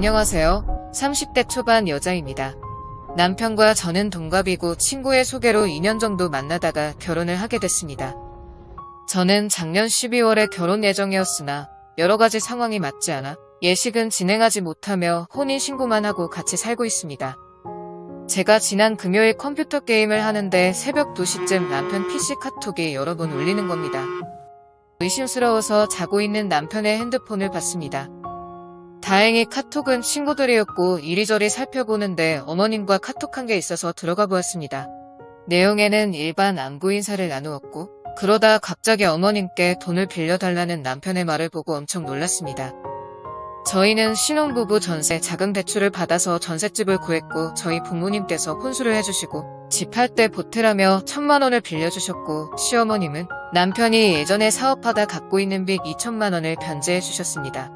안녕하세요. 30대 초반 여자입니다. 남편과 저는 동갑이고 친구의 소개로 2년 정도 만나다가 결혼을 하게 됐습니다. 저는 작년 12월에 결혼 예정이었으나 여러 가지 상황이 맞지 않아 예식은 진행하지 못하며 혼인신고만 하고 같이 살고 있습니다. 제가 지난 금요일 컴퓨터 게임을 하는데 새벽 2시쯤 남편 PC 카톡이 여러 번 울리는 겁니다. 의심스러워서 자고 있는 남편의 핸드폰을 봤습니다. 다행히 카톡은 친구들이었고 이리저리 살펴보는데 어머님과 카톡한 게 있어서 들어가 보았습니다. 내용에는 일반 안부 인사를 나누었고 그러다 갑자기 어머님께 돈을 빌려달라는 남편의 말을 보고 엄청 놀랐습니다. 저희는 신혼부부 전세 자금 대출을 받아서 전셋집을 구했고 저희 부모님께서 혼수를 해주시고 집 할 때 보태라며 천만 원을 빌려주셨고 시어머님은 남편이 예전에 사업하다 갖고 있는 빚 2천만 원을 변제해 주셨습니다.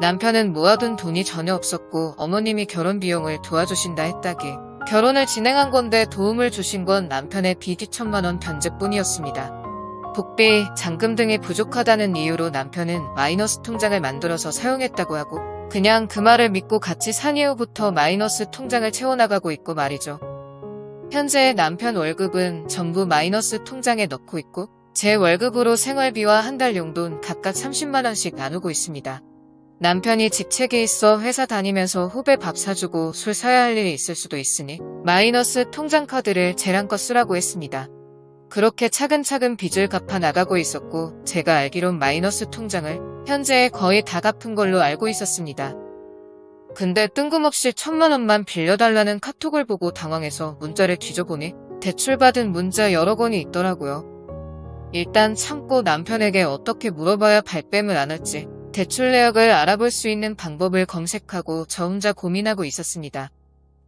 남편은 모아둔 돈이 전혀 없었고 어머님이 결혼 비용을 도와주신다 했다기 결혼을 진행한 건데 도움을 주신 건 남편의 빚 2천만 원 변제뿐이었습니다. 복비, 잔금 등이 부족하다는 이유로 남편은 마이너스 통장을 만들어서 사용했다고 하고 그냥 그 말을 믿고 같이 산 이후부터 마이너스 통장을 채워나가고 있고 말이죠. 현재 남편 월급은 전부 마이너스 통장에 넣고 있고 제 월급으로 생활비와 한 달 용돈 각각 30만원씩 나누고 있습니다. 남편이 직책에 있어 회사 다니면서 후배 밥 사주고 술 사야 할 일이 있을 수도 있으니 마이너스 통장 카드를 제랑껏 쓰라고 했습니다. 그렇게 차근차근 빚을 갚아 나가고 있었고 제가 알기론 마이너스 통장을 현재 거의 다 갚은 걸로 알고 있었습니다. 근데 뜬금없이 천만 원만 빌려달라는 카톡을 보고 당황해서 문자를 뒤져보니 대출받은 문자 여러 건이 있더라고요. 일단 참고 남편에게 어떻게 물어봐야 발뺌을 안 할지 대출 내역을 알아볼 수 있는 방법을 검색하고 저 혼자 고민하고 있었습니다.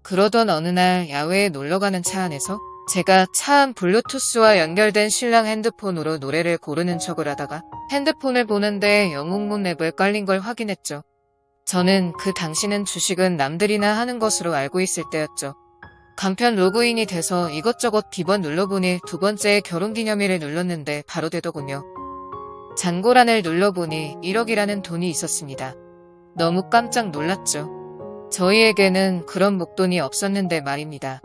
그러던 어느 날 야외에 놀러가는 차 안에서 제가 차 안 블루투스와 연결된 신랑 핸드폰으로 노래를 고르는 척을 하다가 핸드폰을 보는데 영웅문 앱을 깔린 걸 확인했죠. 저는 그 당시는 주식은 남들이나 하는 것으로 알고 있을 때였죠. 간편 로그인이 돼서 이것저것 비번 눌러보니 두 번째 결혼기념일을 눌렀는데 바로 되더군요. 잔고란을 눌러보니 1억이라는 돈이 있었습니다. 너무 깜짝 놀랐죠. 저희에게는 그런 목돈이 없었는데 말입니다.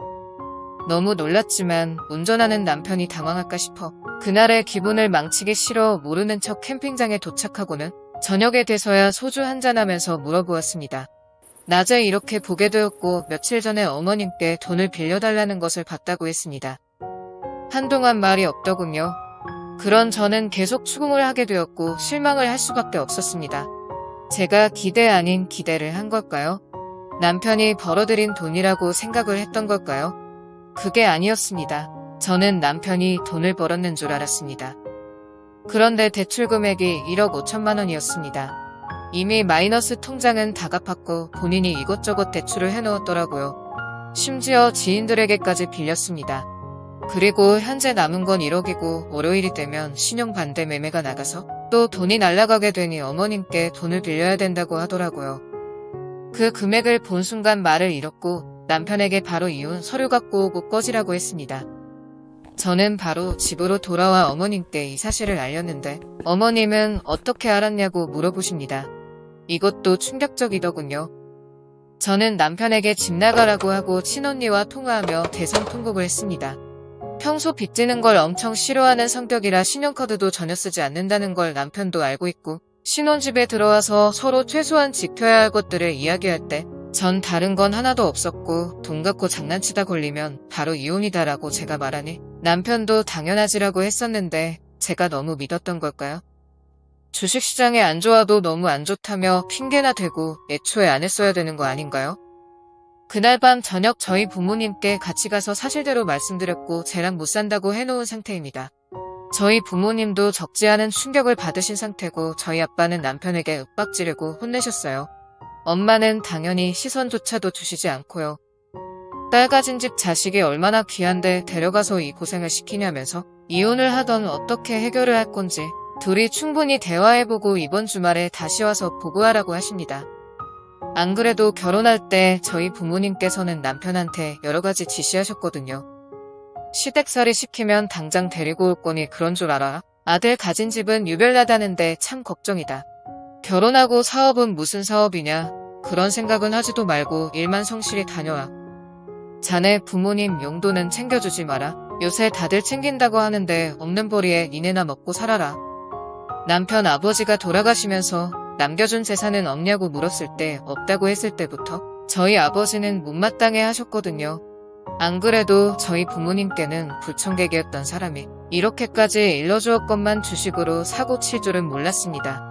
너무 놀랐지만 운전하는 남편이 당황할까 싶어 그날의 기분을 망치기 싫어 모르는 척 캠핑장에 도착하고는 저녁에 돼서야 소주 한잔하면서 물어보았습니다. 낮에 이렇게 보게 되었고 며칠 전에 어머님께 돈을 빌려달라는 것을 봤다고 했습니다. 한동안 말이 없더군요. 그런 저는 계속 추궁을 하게 되었고 실망을 할 수밖에 없었습니다. 제가 기대 아닌 기대를 한 걸까요? 남편이 벌어들인 돈이라고 생각을 했던 걸까요? 그게 아니었습니다. 저는 남편이 돈을 벌었는 줄 알았습니다. 그런데 대출 금액이 1억 5천만 원이었습니다. 이미 마이너스 통장은 다 갚았고 본인이 이것저것 대출을 해놓았더라고요. 심지어 지인들에게까지 빌렸습니다. 그리고 현재 남은 건 1억이고 월요일이 되면 신용 반대 매매가 나가서 또 돈이 날라가게 되니 어머님께 돈을 빌려야 된다고 하더라고요. 그 금액을 본 순간 말을 잃었고 남편에게 바로 이혼 서류 갖고 오고 꺼지라고 했습니다. 저는 바로 집으로 돌아와 어머님께 이 사실을 알렸는데 어머님은 어떻게 알았냐고 물어보십니다. 이것도 충격적이더군요. 저는 남편에게 집 나가라고 하고 친언니와 통화하며 대성통곡을 했습니다. 평소 빚지는 걸 엄청 싫어하는 성격이라 신용카드도 전혀 쓰지 않는다는 걸 남편도 알고 있고 신혼집에 들어와서 서로 최소한 지켜야 할 것들을 이야기할 때 전 다른 건 하나도 없었고 돈 갖고 장난치다 걸리면 바로 이혼이다라고 제가 말하니 남편도 당연하지라고 했었는데 제가 너무 믿었던 걸까요? 주식시장에 안 좋아도 너무 안 좋다며 핑계나 대고 애초에 안 했어야 되는 거 아닌가요? 그날 밤 저녁 저희 부모님께 같이 가서 사실대로 말씀드렸고 쟤랑 못 산다고 해놓은 상태입니다. 저희 부모님도 적지 않은 충격을 받으신 상태고 저희 아빠는 남편에게 윽박지르고 혼내셨어요. 엄마는 당연히 시선조차도 주시지 않고요. 딸 가진 집 자식이 얼마나 귀한데 데려가서 이 고생을 시키냐면서 이혼을 하던 어떻게 해결을 할 건지 둘이 충분히 대화해보고 이번 주말에 다시 와서 보고하라고 하십니다. 안 그래도 결혼할 때 저희 부모님께서는 남편한테 여러 가지 지시하셨거든요. 시댁살이 시키면 당장 데리고 올 거니 그런 줄 알아. 아들 가진 집은 유별나다는데 참 걱정이다. 결혼하고 사업은 무슨 사업이냐. 그런 생각은 하지도 말고 일만 성실히 다녀와. 자네 부모님 용돈은 챙겨주지 마라. 요새 다들 챙긴다고 하는데 없는 벌이에 니네나 먹고 살아라. 남편 아버지가 돌아가시면서 남겨준 재산은 없냐고 물었을 때 없다고 했을 때부터 저희 아버지는 못마땅해 하셨거든요. 안 그래도 저희 부모님께는 불청객이었던 사람이 이렇게까지 일러주었건만 주식으로 사고 칠 줄은 몰랐습니다.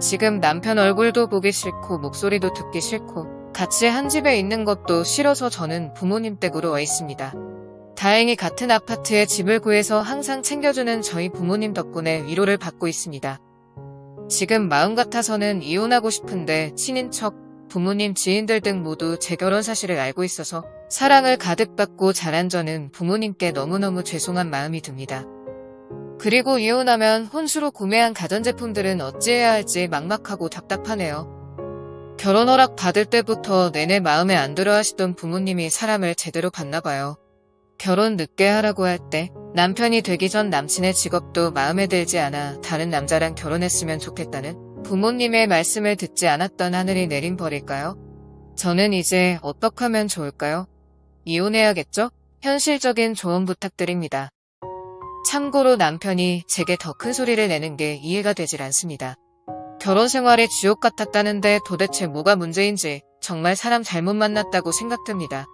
지금 남편 얼굴도 보기 싫고 목소리도 듣기 싫고 같이 한 집에 있는 것도 싫어서 저는 부모님 댁으로 와 있습니다. 다행히 같은 아파트에 집을 구해서 항상 챙겨주는 저희 부모님 덕분에 위로를 받고 있습니다. 지금 마음 같아서는 이혼하고 싶은데 친인척, 부모님, 지인들 등 모두 제 결혼 사실을 알고 있어서 사랑을 가득 받고 자란 저는 부모님께 너무너무 죄송한 마음이 듭니다. 그리고 이혼하면 혼수로 구매한 가전제품들은 어찌해야 할지 막막하고 답답하네요. 결혼 허락 받을 때부터 내내 마음에 안 들어 하시던 부모님이 사람을 제대로 봤나 봐요. 결혼 늦게 하라고 할 때 남편이 되기 전 남친의 직업도 마음에 들지 않아 다른 남자랑 결혼했으면 좋겠다는 부모님의 말씀을 듣지 않았던 하늘이 내린 벌일까요? 저는 이제 어떻게 하면 좋을까요? 이혼해야겠죠? 현실적인 조언 부탁드립니다. 참고로 남편이 제게 더 큰 소리를 내는 게 이해가 되질 않습니다. 결혼 생활이 지옥 같았다는데 도대체 뭐가 문제인지 정말 사람 잘못 만났다고 생각됩니다.